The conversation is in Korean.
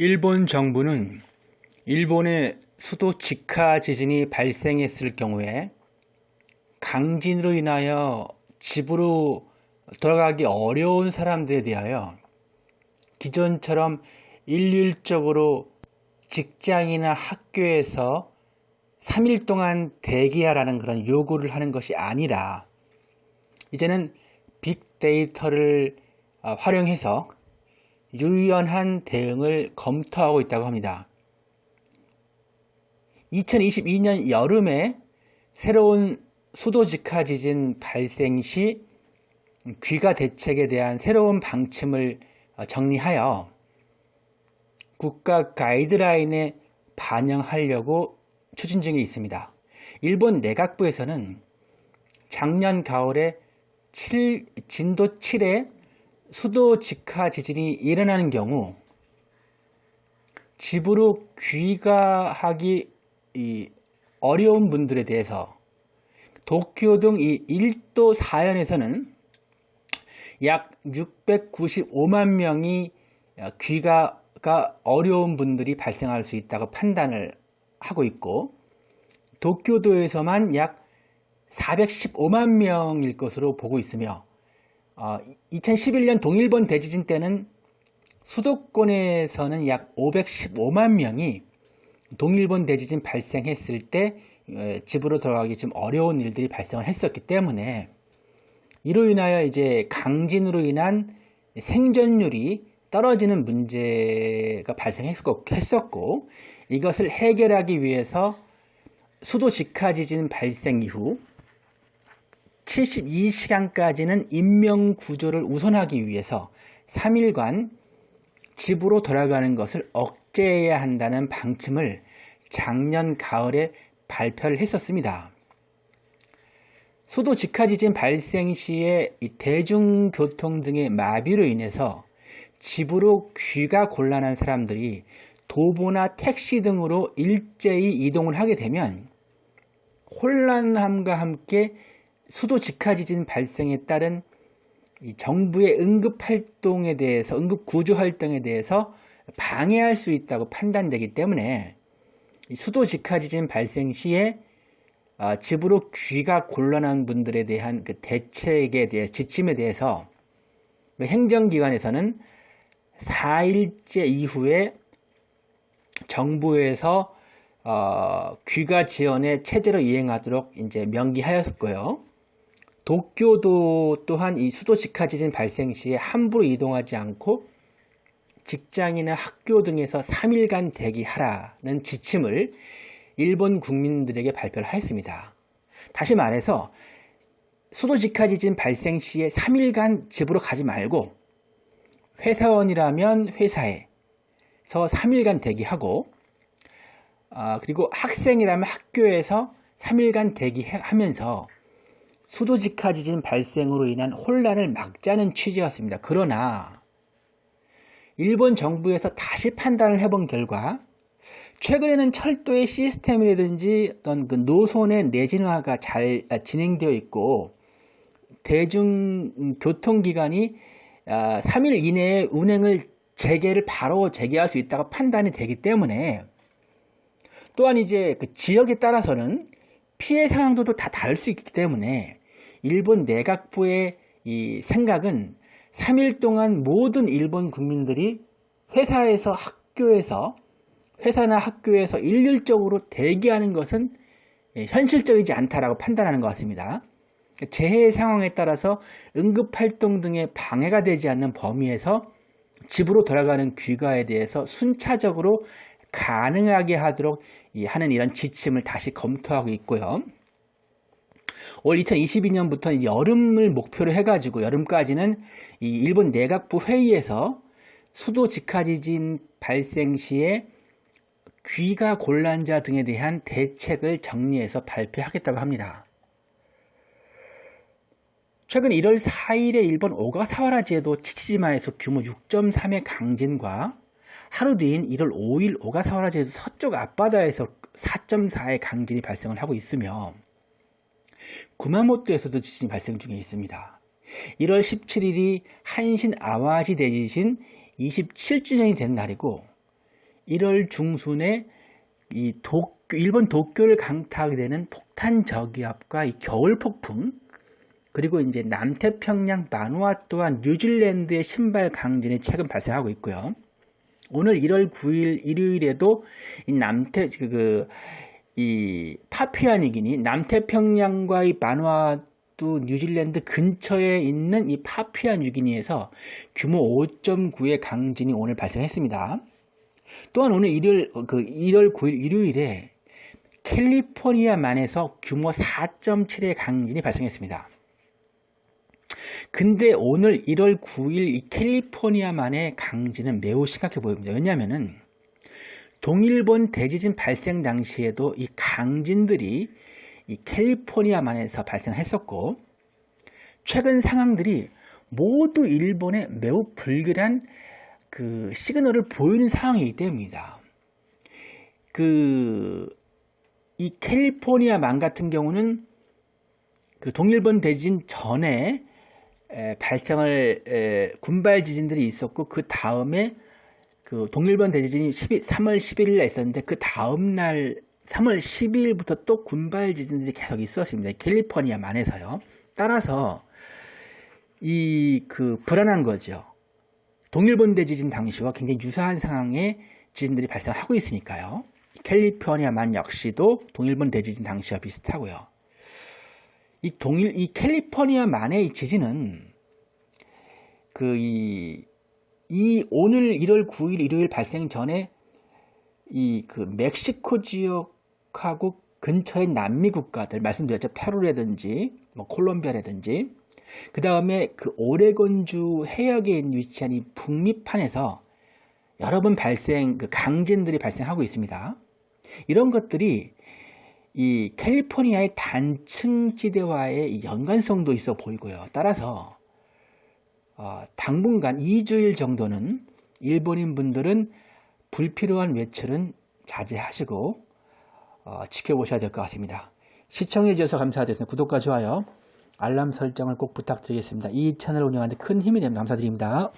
일본 정부는 일본의 수도 직하 지진이 발생했을 경우에 강진으로 인하여 집으로 돌아가기 어려운 사람들에 대하여 기존처럼 일률적으로 직장이나 학교에서 3일 동안 대기하라는 그런 요구를 하는 것이 아니라 이제는 빅데이터를 아, 활용해서 유연한 대응을 검토하고 있다고 합니다. 2022년 여름에 새로운 수도 직하 지진 발생 시 귀가 대책에 대한 새로운 방침을 정리하여 국가 가이드라인에 반영하려고 추진 중에 있습니다. 일본 내각부에서는 작년 가을에 7, 진도 7의 수도 직하 지진이 일어나는 경우 집으로 귀가하기 어려운 분들에 대해서 도쿄 등 이 1도 4연에서는 약 695만 명이 귀가가 어려운 분들이 발생할 수 있다고 판단을 하고 있고 도쿄도에서만 약 415만 명일 것으로 보고 있으며 어, 2011년 동일본 대지진 때는 수도권에서는 약 515만 명이 동일본 대지진 발생했을 때 어, 집으로 돌아가기 좀 어려운 일들이 발생을 했었기 때문에 이로 인하여 이제 강진으로 인한 생존율이 떨어지는 문제가 발생했었고 이것을 해결하기 위해서 수도 직하 지진 발생 이후 72시간까지는 인명 구조를 우선하기 위해서 3일간 집으로 돌아가는 것을 억제해야 한다는 방침을 작년 가을에 발표를 했었습니다. 수도 직하지진 발생 시에 대중교통 등의 마비로 인해서 집으로 귀가 곤란한 사람들이 도보나 택시 등으로 일제히 이동을 하게 되면 혼란함과 함께 수도 직하 지진 발생에 따른 정부의 응급활동에 대해서 응급구조활동에 대해서 방해할 수 있다고 판단되기 때문에 수도 직하 지진 발생 시에 어, 집으로 귀가 곤란한 분들에 대한 그 대책에 대해 지침에 대해서 그 행정기관에서는 4일째 이후에 정부에서 어, 귀가 지원에 체제로 이행하도록 이제 명기하였고요. 도쿄도 또한 이 수도 직하 지진 발생 시에 함부로 이동하지 않고 직장이나 학교 등에서 3일간 대기하라는 지침을 일본 국민들에게 발표를 하였습니다. 다시 말해서 수도 직하 지진 발생 시에 3일간 집으로 가지 말고 회사원이라면 회사에서 3일간 대기하고 아, 그리고 학생이라면 학교에서 3일간 대기하면서 수도직하 지진 발생으로 인한 혼란을 막자는 취지였습니다. 그러나 일본 정부에서 다시 판단을 해본 결과 최근에는 철도의 시스템이라든지 어떤 그 노선의 내진화가 잘 진행되어 있고 대중교통기관이 3일 아, 이내에 운행을 재개를 바로 재개할 수 있다고 판단이 되기 때문에 또한 이제 그 지역에 따라서는 피해 상황도 다 다를 수 있기 때문에 일본 내각부의 이 생각은 3일 동안 모든 일본 국민들이 회사에서 학교에서 회사나 학교에서 일률적으로 대기하는 것은 예, 현실적이지 않다라고 판단하는 것 같습니다. 재해 상황에 따라서 응급활동 등의 방해가 되지 않는 범위에서 집으로 돌아가는 귀가에 대해서 순차적으로 가능하게 하도록 하는 이런 지침을 다시 검토하고 있고요. 올 2022년부터 여름을 목표로 해가지고 여름까지는 이 일본 내각부 회의에서 수도 직하지진 발생 시에 귀가 곤란자 등에 대한 대책을 정리해서 발표하겠다고 합니다. 최근 1월 4일에 일본 오가사와라 제도 치치지마에서 규모 6.3의 강진과 하루 뒤인 1월 5일 오가사와라 제도 서쪽 앞바다에서 4.4의 강진이 발생을 하고 있으며 구마모토에서도 지진이 발생 중에 있습니다. 1월 17일이 한신 아와지 대지진 27주년이 된 날이고 1월 중순에 이 도쿄, 일본 도쿄를 강타하게 되는 폭탄 저기압과 이 겨울 폭풍 그리고 이제 남태평양 마누아투와 뉴질랜드의 신발 강진이 최근 발생하고 있고요. 오늘 1월 9일 일요일에도 이 남태 그 이 파피아니기니 남태평양과의 마누아투 뉴질랜드 근처에 있는 이 파피아 뉴기니에서 규모 5.9의 강진이 오늘 발생했습니다. 또한 오늘 일요일 그 1월 9일 일요일에 캘리포니아만에서 규모 4.7의 강진이 발생했습니다. 근데 오늘 1월 9일 이 캘리포니아만의 강진은 매우 심각해 보입니다. 왜냐하면은 동일본 대지진 발생 당시에도 이 강진들이 이 캘리포니아만에서 발생했었고 최근 상황들이 모두 일본에 매우 불길한 그 시그널을 보이는 상황이기 때문입니다. 그 이 캘리포니아만 같은 경우는 그 동일본 대지진 전에 에, 발생을 에, 군발 지진들이 있었고 그 다음에 그 동일본 대지진이 12, 3월 11일에 있었는데 그 다음 날 3월 12일부터 또 군발 지진들이 계속 있었습니다. 캘리포니아만에서요. 따라서 이 그 불안한 거죠. 동일본 대지진 당시와 굉장히 유사한 상황의 지진들이 발생하고 있으니까요. 캘리포니아만 역시도 동일본 대지진 당시와 비슷하고요. 이 동일 이 캘리포니아만의 이 지진은 그 이 이 오늘 1월 9일 일요일 발생 전에 이 그 멕시코 지역하고 근처의 남미 국가들 말씀드렸죠 페루라든지 뭐 콜롬비아라든지 그 다음에 그 오레곤주 해역에 위치한 이 북미판에서 여러 번 발생 그 강진들이 발생하고 있습니다. 이런 것들이 이 캘리포니아의 단층지대와의 연관성도 있어 보이고요. 따라서 어, 아, 당분간 2주일 정도는 일본인 분들은 불필요한 외출은 자제하시고 어, 지켜보셔야 될 것 같습니다. 시청해 주셔서 감사드립니다. 구독과 좋아요, 알람 설정을 꼭 부탁드리겠습니다. 이 채널 운영하는 데 큰 힘이 됩니다. 감사드립니다.